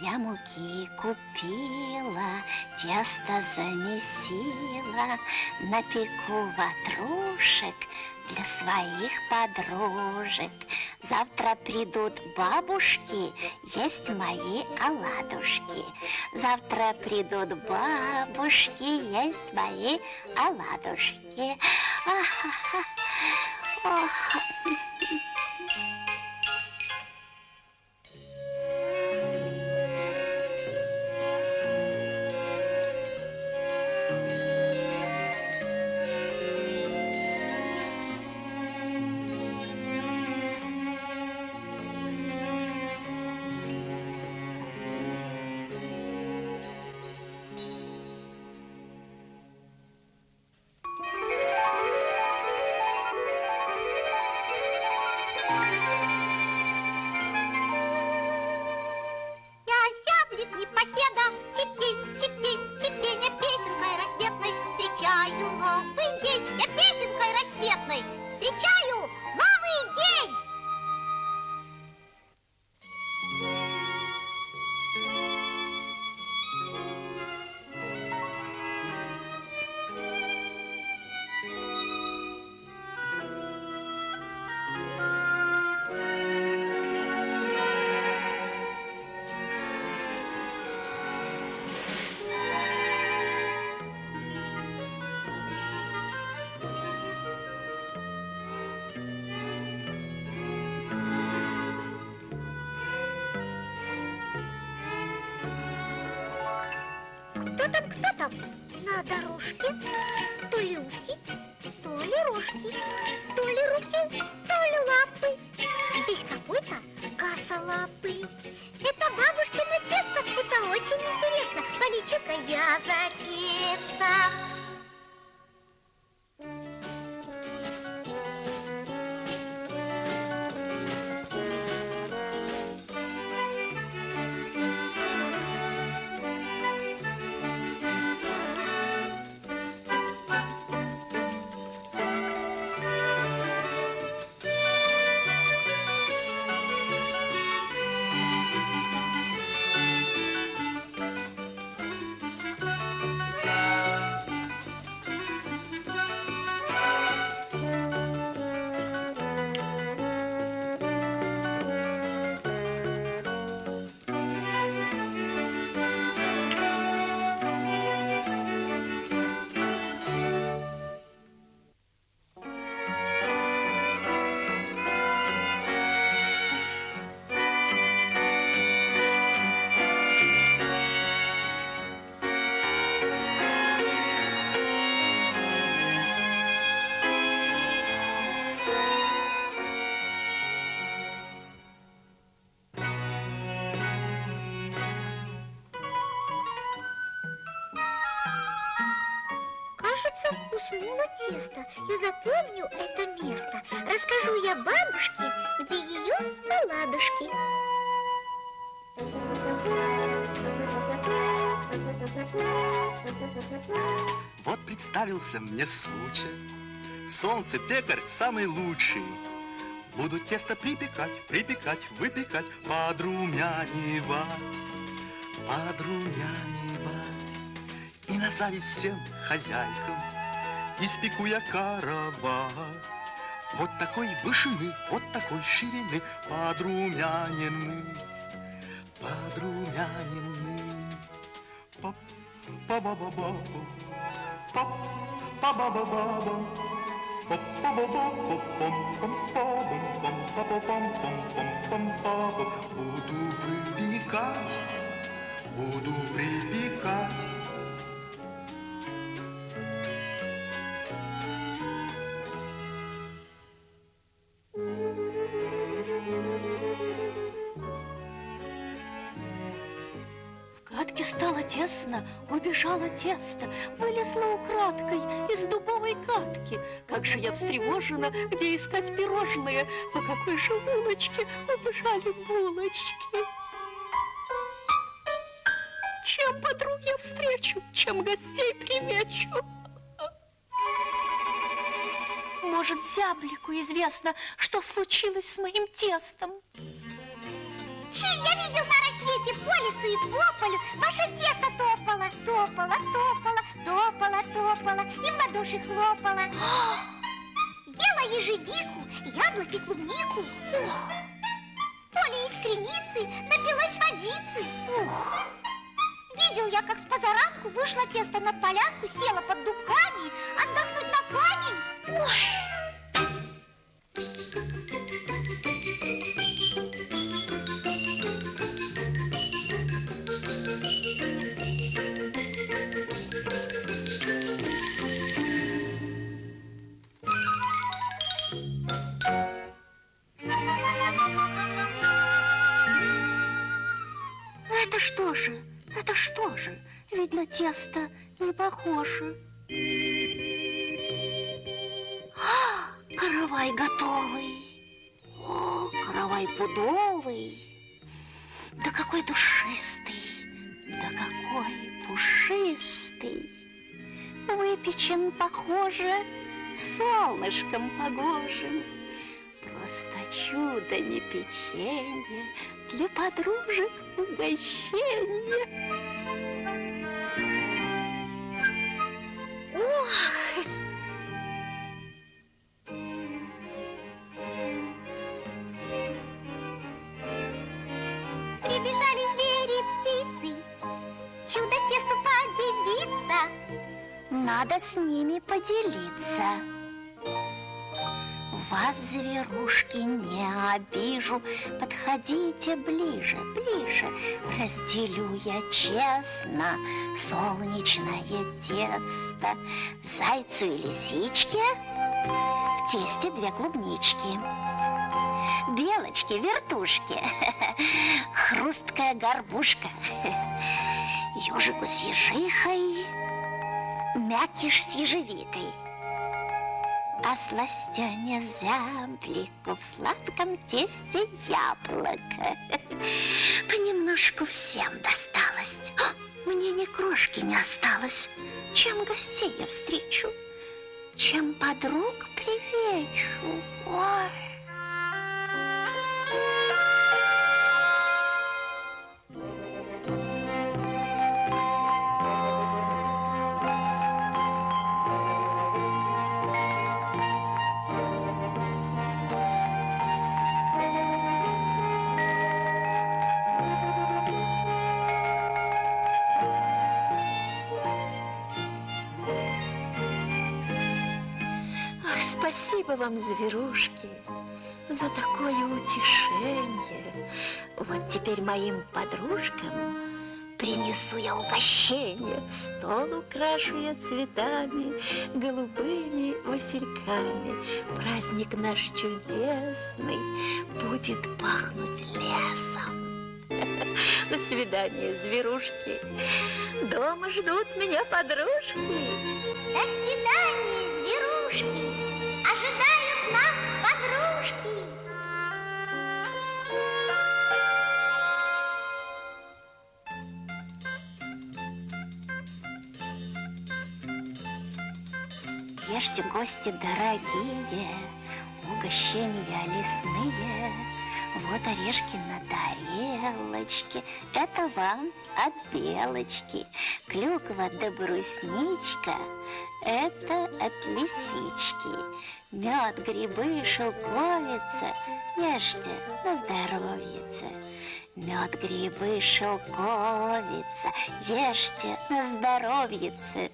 Я муки купила, тесто замесила, Напеку ватрушек для своих подружек. Завтра придут бабушки есть мои оладушки. Завтра придут бабушки есть мои оладушки. Ах, ах, Кто там, кто там? На дорожке то ли ушки, то ли рожки, то ли руки, то ли лапы. Здесь какой-то косолапый. Тесто. Я запомню это место. Расскажу я бабушке, где ее оладушки. Вот представился мне случай. Солнце пекарь самый лучший. Буду тесто припекать, припекать, выпекать, подрумянивать, подрумянивать. И на зависть всем хозяйкам испеку я каравай. Вот такой вышины, вот такой ширины, подрумянины, подрумянины. Пап, па ба ба ба па ба ба ба ба па ба ба па пам пам па бам пам па па пам пам пам па Буду выпекать, буду припекать стало тесно, убежало тесто, вылезла украдкой из дубовой катки. Как же я встревожена, где искать пирожные, по какой же улочке убежали булочки. Чем подруг я встречу, чем гостей примечу. Может, зяблику известно, что случилось с моим тестом. Чим я видел на рассвете по лесу и по полю. Ваше тесто топало, топало, топало, топало, топало И в ладоши хлопало. Ела ежевику, яблоки, клубнику. Поля из креницы напилась водицы. Видел я, как с позаранку вышло тесто на полянку Села под дубками отдохнуть на камень. Ой! Что же? Ведь на тесто не похоже. А, каравай готовый. О, каравай пудовый. Да какой душистый, да какой пушистый. Выпечен, похоже, солнышком погожим. Просто чудо не печенье, для подружек угощение. Ох! Прибежали звери, птицы Чудо тесту поделиться Надо с ними поделиться. Вас, зверушки, не обижу, Подходите ближе, ближе. Разделю я честно солнечное тесто. Зайцу и лисичке в тесте две клубнички. Белочки, вертушки, хрусткая горбушка, ежику с ежихой, мякиш с ежевикой. А сластене зяблику в сладком тесте яблоко. Понемножку всем досталось. А, Мне ни крошки не осталось. Чем гостей я встречу? Чем подруг привечу? Ой. Спасибо вам, зверушки, за такое утешение. Вот теперь моим подружкам принесу я угощение. Стол украшу я цветами, голубыми васильками. Праздник наш чудесный будет пахнуть лесом. До свидания, зверушки. Дома ждут меня подружки. До свидания, зверушки Ешьте, гости дорогие, угощения лесные. Вот орешки на тарелочке, это вам от белочки. Клюква да брусничка, это от лисички. Мед, грибы, шелковица, ешьте на здоровьице. Мед, грибы, шелковица, ешьте на здоровьице.